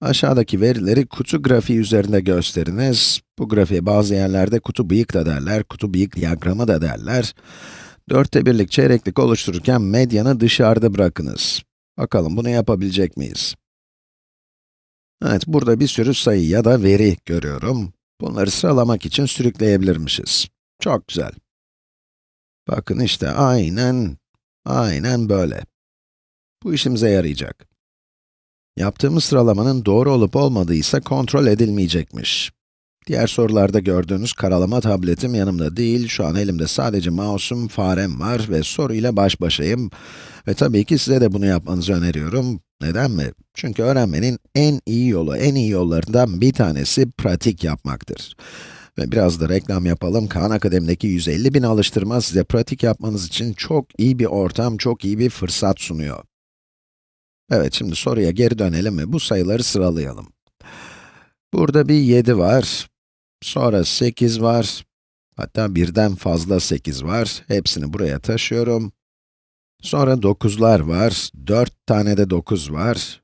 Aşağıdaki verileri kutu grafiği üzerinde gösteriniz. Bu grafiğe bazı yerlerde kutu bıyık da derler, kutu bıyık diyagramı da derler. Dörtte birlik çeyreklik oluştururken medyanı dışarıda bırakınız. Bakalım bunu yapabilecek miyiz? Evet, burada bir sürü sayı ya da veri görüyorum. Bunları sıralamak için sürükleyebilirmişiz. Çok güzel. Bakın işte aynen, aynen böyle. Bu işimize yarayacak. Yaptığımız sıralamanın doğru olup olmadığı ise kontrol edilmeyecekmiş. Diğer sorularda gördüğünüz karalama tabletim yanımda değil, şu an elimde sadece mouse'um, farem var ve soruyla baş başayım. Ve tabii ki size de bunu yapmanızı öneriyorum. Neden mi? Çünkü öğrenmenin en iyi yolu, en iyi yollarından bir tanesi pratik yapmaktır. Ve biraz da reklam yapalım. Khan Akademi'deki 150 bin alıştırma size pratik yapmanız için çok iyi bir ortam, çok iyi bir fırsat sunuyor. Evet, şimdi soruya geri dönelim ve bu sayıları sıralayalım. Burada bir 7 var, sonra 8 var, hatta birden fazla 8 var. Hepsini buraya taşıyorum. Sonra 9'lar var, 4 tane de 9 var.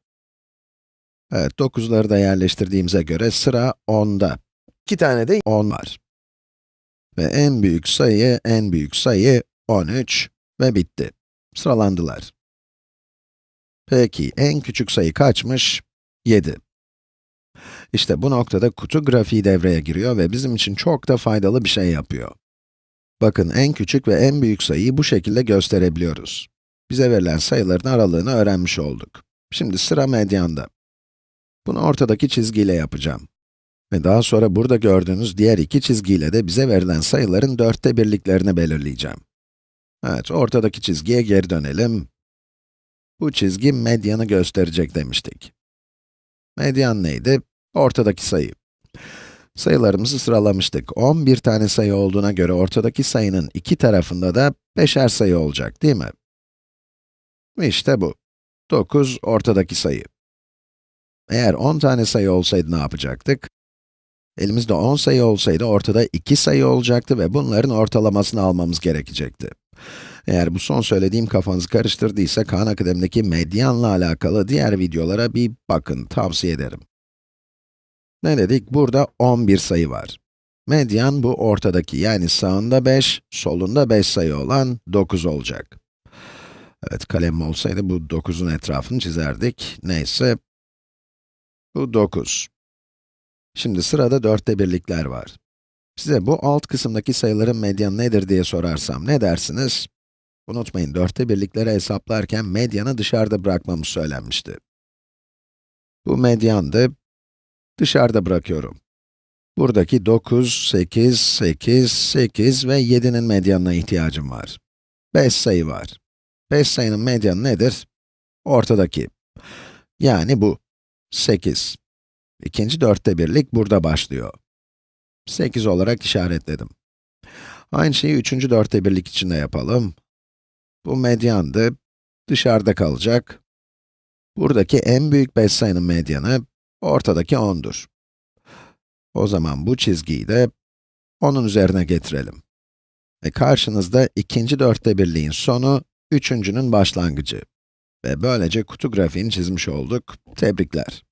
Evet, 9'ları da yerleştirdiğimize göre sıra 10'da. 2 tane de 10 var. Ve en büyük sayı, en büyük sayı 13 ve bitti. Sıralandılar. Peki, en küçük sayı kaçmış? 7. İşte bu noktada kutu grafiği devreye giriyor ve bizim için çok da faydalı bir şey yapıyor. Bakın, en küçük ve en büyük sayıyı bu şekilde gösterebiliyoruz. Bize verilen sayıların aralığını öğrenmiş olduk. Şimdi sıra medyanda. Bunu ortadaki çizgiyle yapacağım. Ve daha sonra burada gördüğünüz diğer iki çizgiyle de bize verilen sayıların dörtte birliklerini belirleyeceğim. Evet, ortadaki çizgiye geri dönelim. Bu çizgi medyanı gösterecek demiştik. Medyan neydi? Ortadaki sayı. Sayılarımızı sıralamıştık. 11 tane sayı olduğuna göre ortadaki sayının iki tarafında da beşer sayı olacak, değil mi? İşte bu. 9 ortadaki sayı. Eğer 10 tane sayı olsaydı ne yapacaktık? Elimizde 10 sayı olsaydı ortada 2 sayı olacaktı ve bunların ortalamasını almamız gerekecekti. Eğer bu son söylediğim kafanızı karıştırdıysa, Khan Akademi'deki medyanla alakalı diğer videolara bir bakın, tavsiye ederim. Ne dedik? Burada 11 sayı var. Medyan bu ortadaki, yani sağında 5, solunda 5 sayı olan 9 olacak. Evet, kalem olsaydı bu 9'un etrafını çizerdik. Neyse, bu 9. Şimdi sırada dörtte birlikler var. Size bu alt kısımdaki sayıların medyanı nedir diye sorarsam ne dersiniz? Unutmayın, dörtte birlikleri hesaplarken medyanı dışarıda bırakmamız söylenmişti. Bu medyandı, dışarıda bırakıyorum. Buradaki 9, 8, 8, 8 ve 7'nin medyanına ihtiyacım var. 5 sayı var. 5 sayının medyanı nedir? Ortadaki. Yani bu. 8. İkinci dörtte birlik burada başlıyor. 8 olarak işaretledim. Aynı şeyi üçüncü dörtte birlik için de yapalım. Bu medyandı, dışarıda kalacak. Buradaki en büyük 5 sayının medyanı, ortadaki 10'dur. O zaman bu çizgiyi de 10'un üzerine getirelim. Ve karşınızda ikinci dörtte birliğin sonu, üçüncünün başlangıcı. Ve böylece kutu grafiğini çizmiş olduk. Tebrikler.